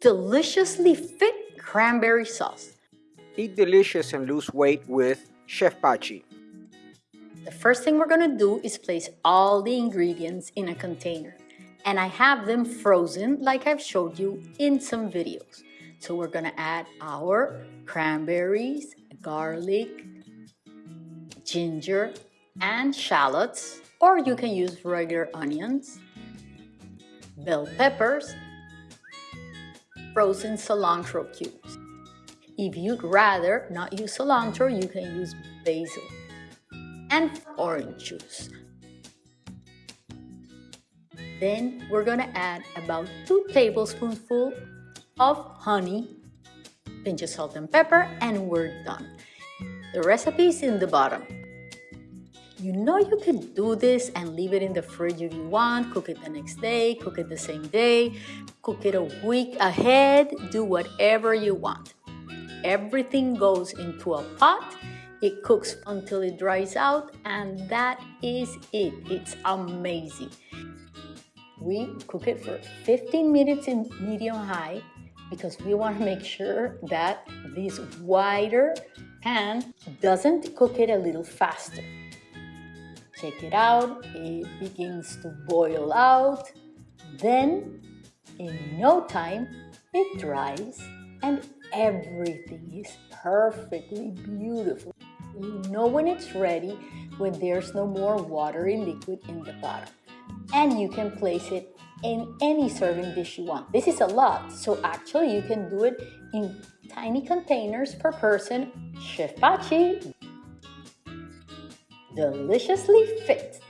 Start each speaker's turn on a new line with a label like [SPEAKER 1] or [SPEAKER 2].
[SPEAKER 1] deliciously fit cranberry sauce.
[SPEAKER 2] Eat delicious and lose weight with Chef Pachi.
[SPEAKER 1] The first thing we're gonna do is place all the ingredients in a container. And I have them frozen like I've showed you in some videos. So we're gonna add our cranberries, garlic, ginger, and shallots, or you can use regular onions, bell peppers, frozen cilantro cubes. If you'd rather not use cilantro, you can use basil and orange juice. Then we're gonna add about two tablespoonfuls of honey, pinch of salt and pepper, and we're done. The recipe is in the bottom. You know you can do this and leave it in the fridge if you want, cook it the next day, cook it the same day, cook it a week ahead, do whatever you want. Everything goes into a pot, it cooks until it dries out, and that is it. It's amazing. We cook it for 15 minutes in medium high because we want to make sure that this wider pan doesn't cook it a little faster. Check it out, it begins to boil out. Then, in no time, it dries and everything is perfectly beautiful. You know when it's ready when there's no more watery liquid in the bottom. And you can place it in any serving dish you want. This is a lot, so actually you can do it in tiny containers per person. Chef Pachi deliciously fit.